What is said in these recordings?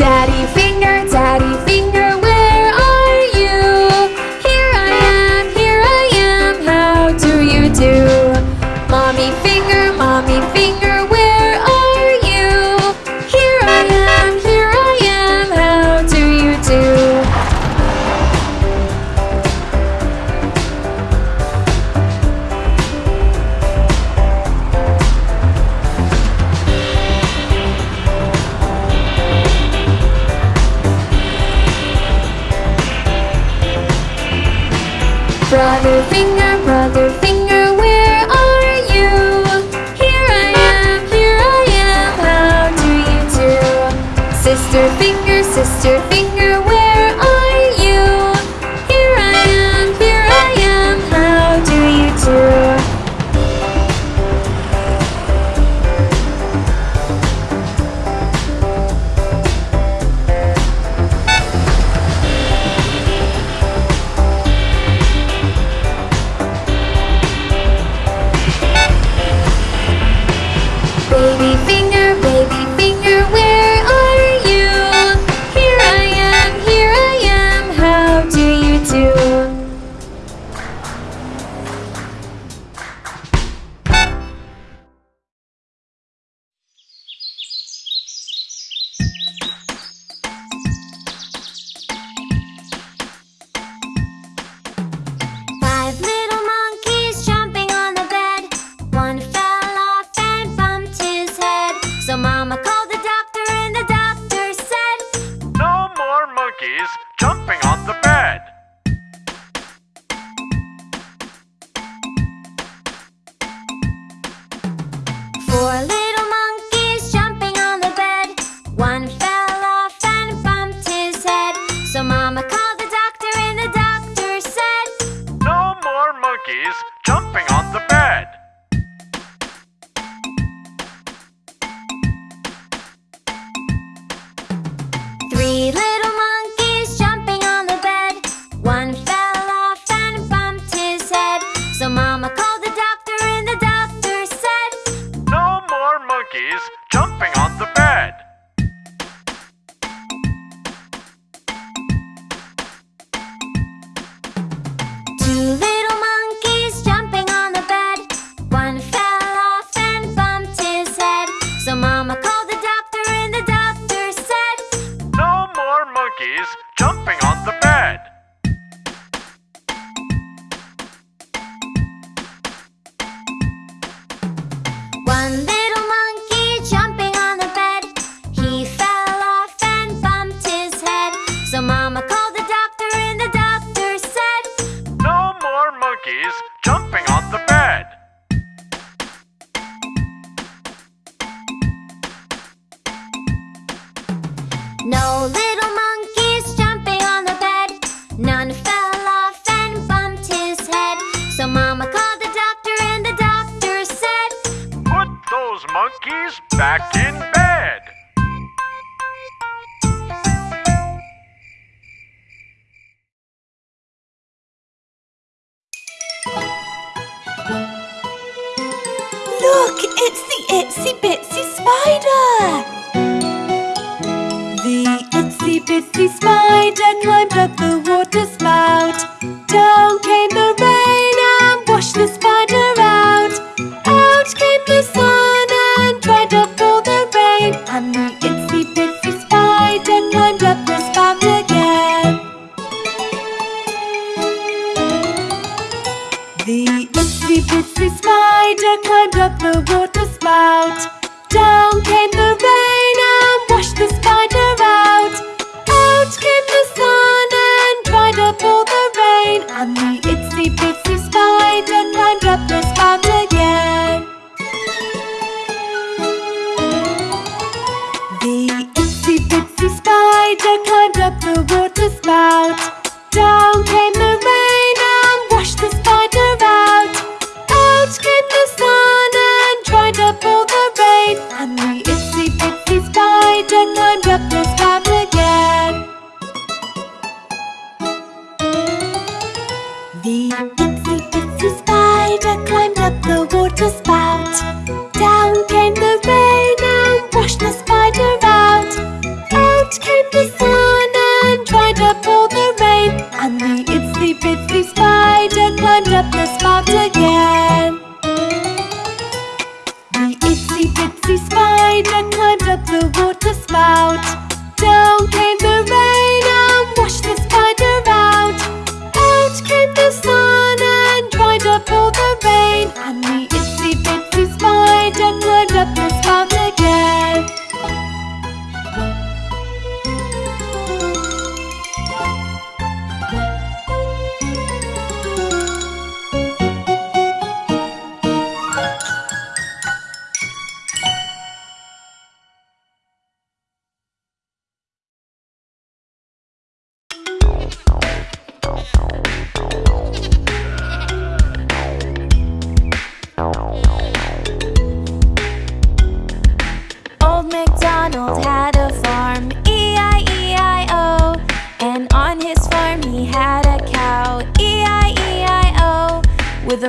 Daddy finger, daddy finger. Finger, sister monkeys jumping on the bed. No little monkeys jumping on the bed. None fell off and bumped his head. So Mama called the doctor, and the doctor said, Put those monkeys back in bed. Itsy bitsy spider climbed up the water spout. Down came the rain and washed the spider out. Out came the sun and dried up all the rain. And the itsy bitsy spider climbed up the spout again. The itsy bitsy spider climbed up the water spout. Down the spout. Down came the rain and washed the spider out. Out came the sun and dried up all the rain. And the itsy bitsy spider climbed up the spout again. The itsy bitsy spider climbed up the water spout. Down came the rain and washed the bitsy spider climbed up the water spout. Down came the rain and washed the spider out. Out came the sun and dried up all the rain. And the itsy bitsy spider climbed up the spout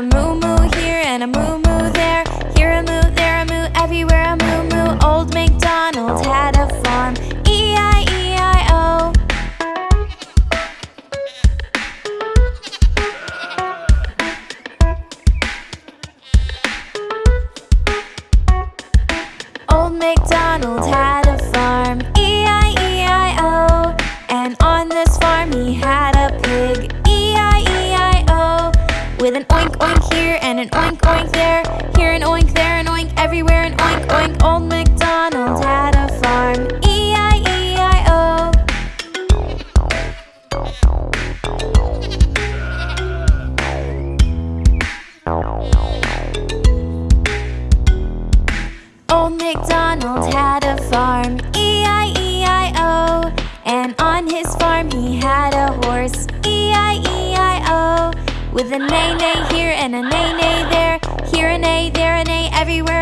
the moon. With an oink oink here and an oink oink there. Here an oink, there an oink, everywhere an oink oink. Old MacDonald had a farm, E-I-E-I-O Old MacDonald had a farm, With a neigh-neigh here and a neigh-neigh there. Here a neigh, there a neigh, everywhere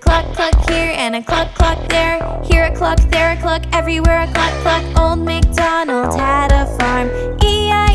Cluck cluck here and a cluck cluck there. Here a cluck, there a cluck, everywhere a cluck cluck Old MacDonald had a farm, E-I-E-I-O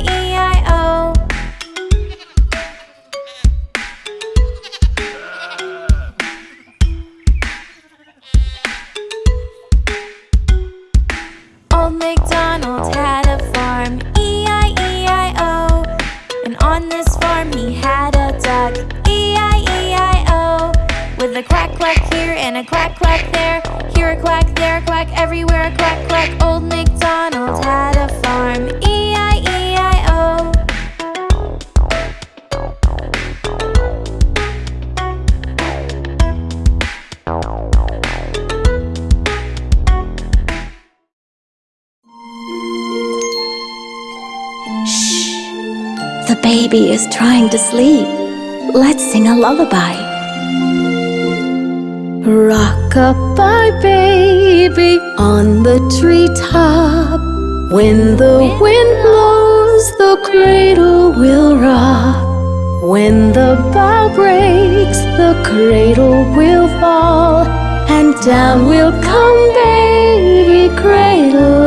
and a quack quack there Here a quack, there a quack, everywhere a quack quack Old MacDonald had a farm, E-I-E-I-O Shh. The baby is trying to sleep. Let's sing a lullaby. Rock-a-bye baby on the treetop. When the wind blows, the cradle will rock. When the bough breaks, the cradle will fall. And down will come baby, cradle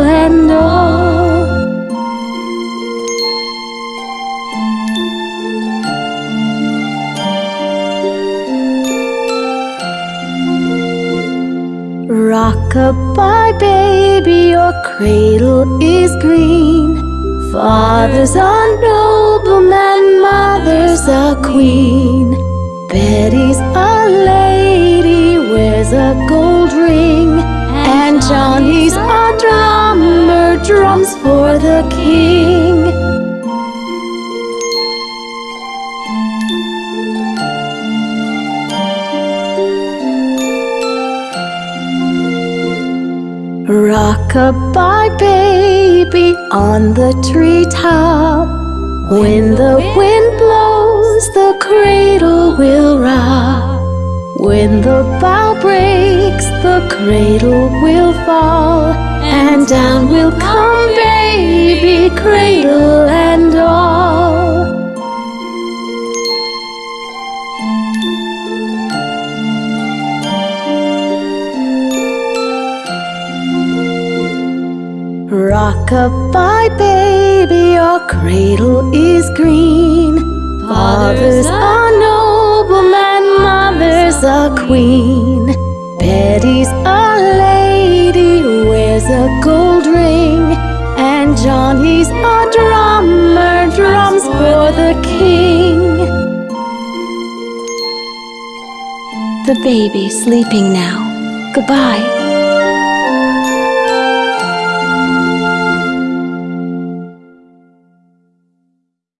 Rock-a-bye baby, your cradle is green. Father's a nobleman, mother's a queen. Betty's a lady, wears a gold ring. And Johnny's a Rock-a-bye baby on the treetop. When the wind blows, the cradle will rock. When the bough breaks, the cradle will fall. And down will come baby, cradle and all. Rock-a-bye baby, your cradle is green. Father's a nobleman, mother's a queen. Betty's a lady, wears a gold ring. And Johnny's a drummer, drums for the king. The baby's sleeping now. Goodbye.